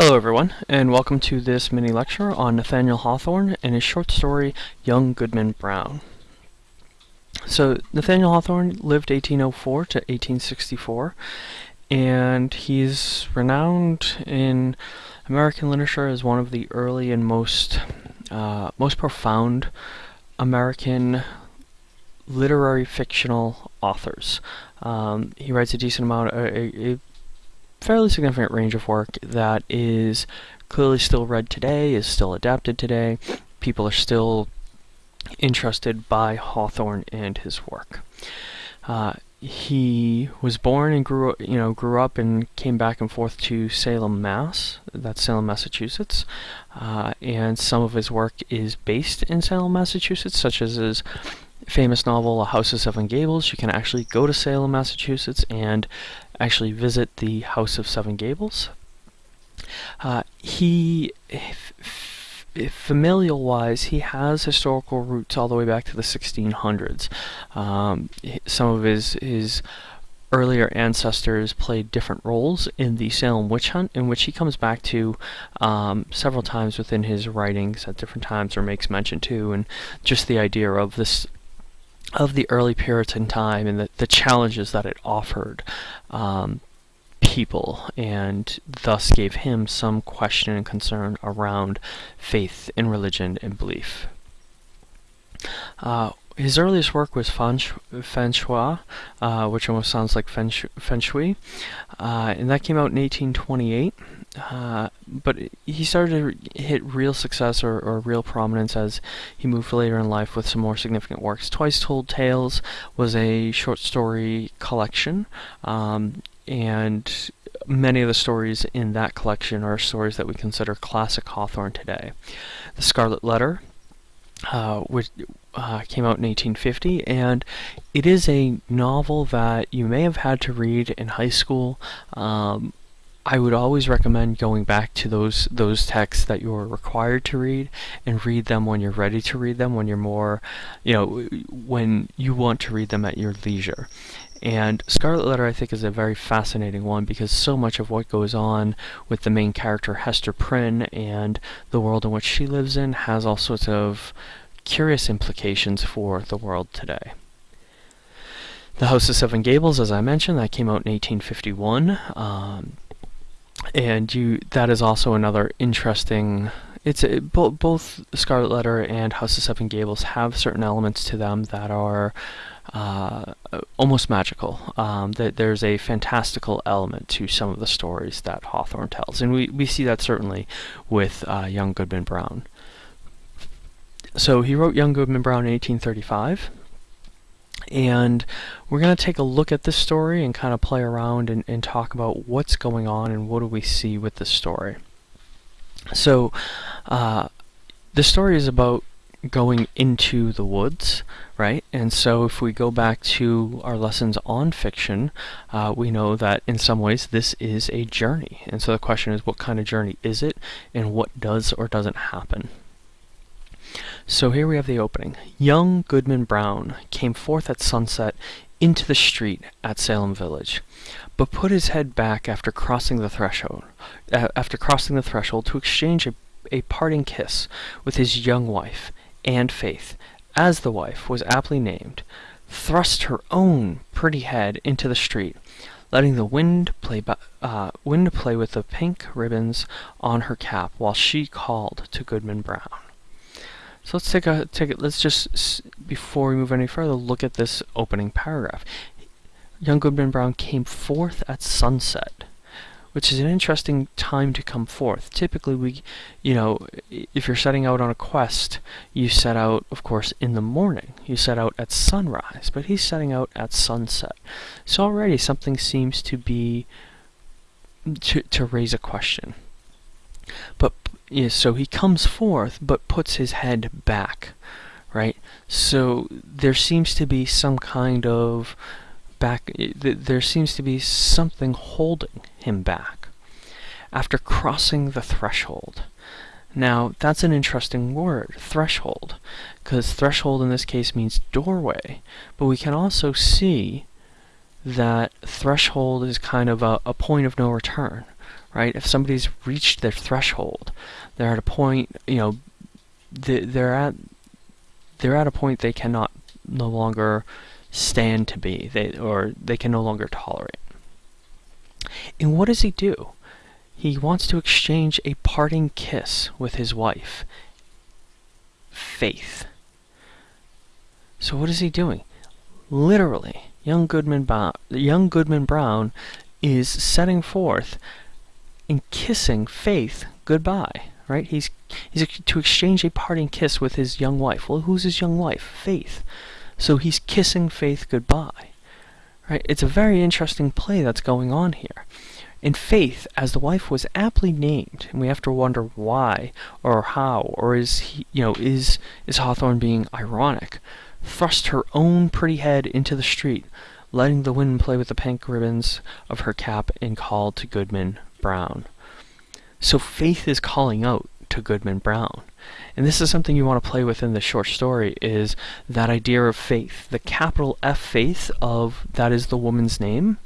Hello everyone, and welcome to this mini lecture on Nathaniel Hawthorne and his short story, Young Goodman Brown. So, Nathaniel Hawthorne lived 1804 to 1864, and he's renowned in American literature as one of the early and most, uh, most profound American literary fictional authors. Um, he writes a decent amount, a, a fairly significant range of work that is clearly still read today, is still adapted today. People are still interested by Hawthorne and his work. Uh, he was born and grew you know grew up and came back and forth to Salem, Mass. That's Salem, Massachusetts, uh, and some of his work is based in Salem, Massachusetts, such as his famous novel A House of Seven Gables. You can actually go to Salem, Massachusetts, and actually visit the House of Seven Gables. Uh, he, familial wise, he has historical roots all the way back to the 1600s. Um, some of his his earlier ancestors played different roles in the Salem witch hunt, in which he comes back to um, several times within his writings at different times, or makes mention to, and just the idea of this of the early Puritan time and the, the challenges that it offered um, people, and thus gave him some question and concern around faith in religion and belief. Uh, his earliest work was Fanshawe, uh, which almost sounds like Feng, Shui, uh, and that came out in 1828. Uh, but he started to hit real success or, or, real prominence as he moved later in life with some more significant works. Twice Told Tales was a short story collection, um, and many of the stories in that collection are stories that we consider classic Hawthorne today. The Scarlet Letter, uh, which uh, came out in 1850, and it is a novel that you may have had to read in high school. Um, I would always recommend going back to those those texts that you're required to read and read them when you're ready to read them, when you're more, you know, when you want to read them at your leisure. And Scarlet Letter, I think, is a very fascinating one because so much of what goes on with the main character, Hester Prynne, and the world in which she lives in has all sorts of curious implications for the world today. The House of Seven Gables, as I mentioned, that came out in 1851. Um, and you that is also another interesting it's a, bo both Scarlet Letter and House of Seven Gables have certain elements to them that are uh, almost magical. Um, that there's a fantastical element to some of the stories that Hawthorne tells, and we, we see that certainly with uh, Young Goodman Brown. So he wrote Young Goodman Brown in 1835, and we're going to take a look at this story and kind of play around and, and talk about what's going on and what do we see with this story. So, uh, the story is about going into the woods, right? And so if we go back to our lessons on fiction, uh, we know that in some ways this is a journey. And so the question is, what kind of journey is it, and what does or doesn't happen? So here we have the opening. Young Goodman Brown came forth at sunset into the street at Salem Village, but put his head back after crossing the threshold, uh, after crossing the threshold to exchange a, a parting kiss with his young wife, and Faith, as the wife was aptly named, thrust her own pretty head into the street, letting the wind play, uh, wind play with the pink ribbons on her cap while she called to Goodman Brown. So let's take a take it. Let's just before we move any further, look at this opening paragraph. Young Goodman Brown came forth at sunset which is an interesting time to come forth. Typically, we, you know, if you're setting out on a quest, you set out, of course, in the morning. You set out at sunrise, but he's setting out at sunset. So already something seems to be to to raise a question. But yeah, so he comes forth, but puts his head back, right? So there seems to be some kind of back, there seems to be something holding him back after crossing the threshold. Now, that's an interesting word, threshold, because threshold in this case means doorway, but we can also see that threshold is kind of a, a point of no return, right? If somebody's reached their threshold, they're at a point, you know, they're at they're at a point they cannot no longer stand to be, they or they can no longer tolerate. And what does he do? He wants to exchange a parting kiss with his wife. Faith. So what is he doing? Literally, young Goodman, ba- young Goodman Brown is setting forth and kissing Faith goodbye. Right? He's he's to exchange a parting kiss with his young wife. Well, who's his young wife? Faith. So he's kissing Faith goodbye. Right? It's a very interesting play that's going on here. In Faith, as the wife was aptly named, and we have to wonder why or how, or is he, you know, is is Hawthorne being ironic? Thrust her own pretty head into the street, letting the wind play with the pink ribbons of her cap, and called to Goodman Brown. So Faith is calling out to Goodman Brown. And this is something you want to play with in the short story is that idea of faith. The capital F faith of that is the woman's name.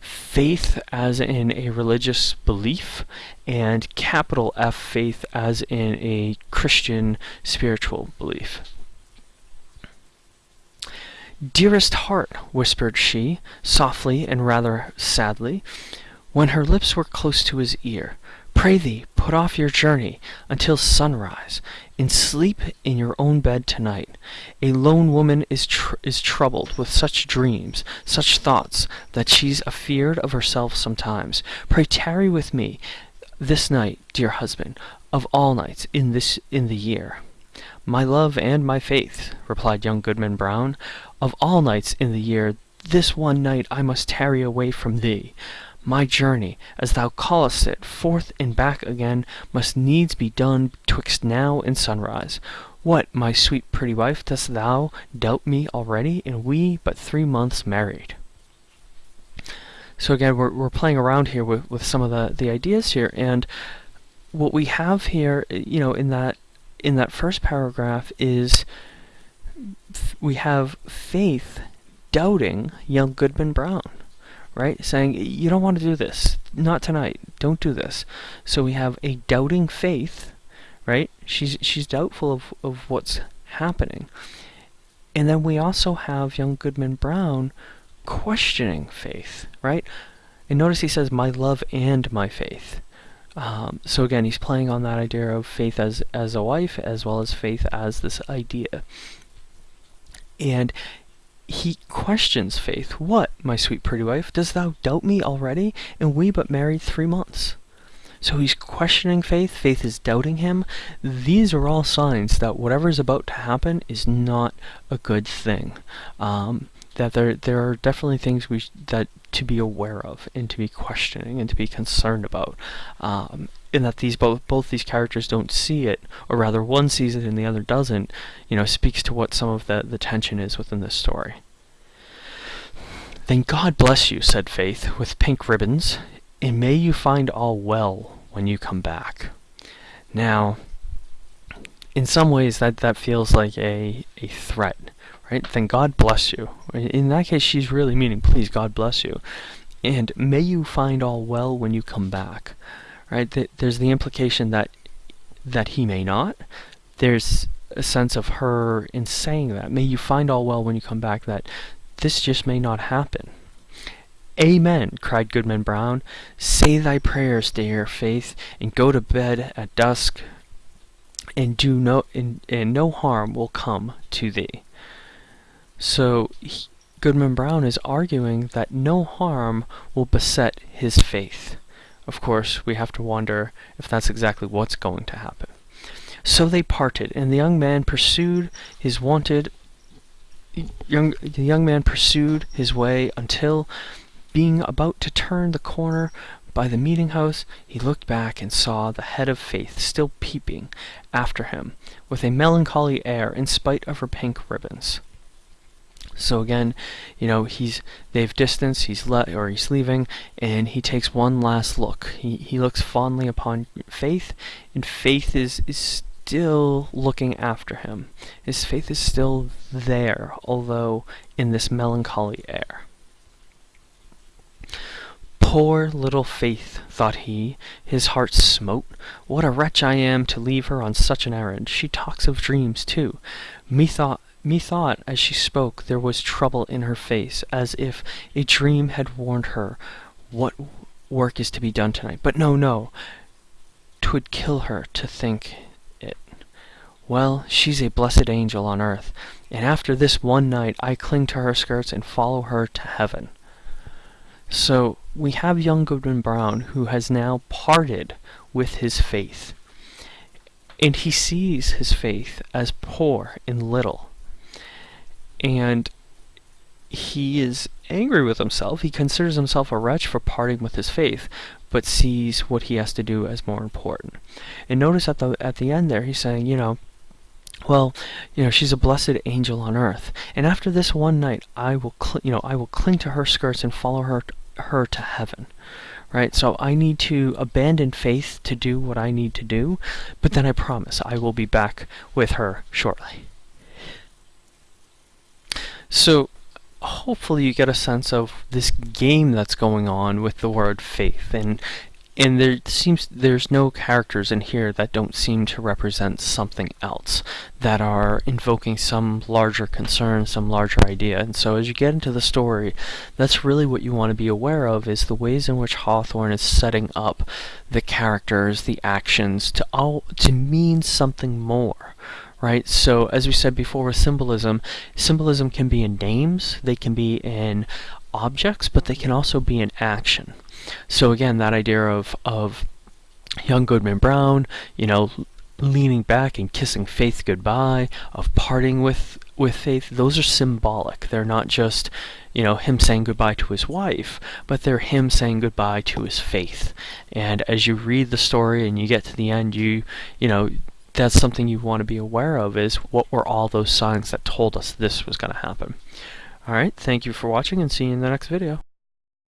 Faith as in a religious belief and capital F faith as in a Christian spiritual belief. Dearest heart, whispered she, softly and rather sadly, when her lips were close to his ear, pray thee put off your journey until sunrise, and sleep in your own bed tonight. A lone woman is tr- is troubled with such dreams, such thoughts, that she's afeard of herself sometimes. Pray tarry with me this night, dear husband, of all nights in this in the year. My love and my faith, replied young Goodman Brown, of all nights in the year, this one night I must tarry away from thee. My journey, as thou callest it, forth and back again, must needs be done betwixt now and sunrise. What, my sweet pretty wife, dost thou doubt me already, and we but three months married? So again, we're, we're playing around here with, with some of the, the ideas here, and what we have here, you know, in that in that first paragraph is we have faith doubting young Goodman Brown, right? Saying, you don't want to do this. Not tonight. Don't do this. So we have a doubting faith, right? She's, she's doubtful of, of what's happening. And then we also have young Goodman Brown questioning faith, right? And notice he says, my love and my faith. Um, so again, he's playing on that idea of faith as as a wife, as well as faith as this idea. And he questions faith. What, my sweet pretty wife, dost thou doubt me already? And we but married three months. So he's questioning faith. Faith is doubting him. These are all signs that whatever is about to happen is not a good thing. Um, that there there are definitely things we that to be aware of and to be questioning and to be concerned about. Um, and that these both both these characters don't see it, or rather one sees it and the other doesn't, you know, speaks to what some of the, the tension is within this story. Then God bless you, said Faith, with pink ribbons, and may you find all well when you come back. Now, in some ways that, that feels like a, a threat right? Then God bless you. In that case, she's really meaning, please, God bless you. And may you find all well when you come back, right? There's the implication that that he may not. There's a sense of her in saying that. May you find all well when you come back, that this just may not happen. Amen, cried Goodman Brown. Say thy prayers, dear Faith, and go to bed at dusk, and do no and, and no harm will come to thee. So Goodman Brown is arguing that no harm will beset his faith. Of course, we have to wonder if that's exactly what's going to happen. So they parted, and the young man pursued his wanted young the young man pursued his way until being about to turn the corner by the meeting house, he looked back and saw the head of Faith still peeping after him with a melancholy air in spite of her pink ribbons. So again, you know, he's they've distanced, he's let or he's leaving, and he takes one last look. He he looks fondly upon Faith, and Faith is is still looking after him. His faith is still there, although in this melancholy air. Poor little Faith, thought he, his heart smote, what a wretch I am to leave her on such an errand! She talks of dreams, too. Methought, methought, as she spoke, there was trouble in her face, as if a dream had warned her what work is to be done tonight. But no, no, 'twould kill her to think it. Well, she's a blessed angel on earth, and after this one night I cling to her skirts and follow her to heaven. So we have young Goodman Brown who has now parted with his faith. And he sees his faith as poor and little. And he is angry with himself. He considers himself a wretch for parting with his faith, but sees what he has to do as more important. And notice at the at the end there, he's saying, you know, well, you know, she's a blessed angel on earth, and after this one night, I will, you know, I will cling to her skirts and follow her her to heaven right? So I need to abandon faith to do what I need to do, but then I promise I will be back with her shortly. So hopefully you get a sense of this game that's going on with the word faith and and there seems there's no characters in here that don't seem to represent something else that are invoking some larger concern some larger idea. And so as you get into the story that's really what you want to be aware of is the ways in which Hawthorne is setting up the characters the actions to all to mean something more right? So as we said before with symbolism, symbolism can be in names, they can be in objects, but they can also be in action. So again, that idea of, of young Goodman Brown, you know, leaning back and kissing Faith goodbye, of parting with, with Faith, those are symbolic. They're not just, you know, him saying goodbye to his wife, but they're him saying goodbye to his faith. And as you read the story and you get to the end, you, you know, that's something you want to be aware of is what were all those signs that told us this was going to happen. Alright, thank you for watching and see you in the next video.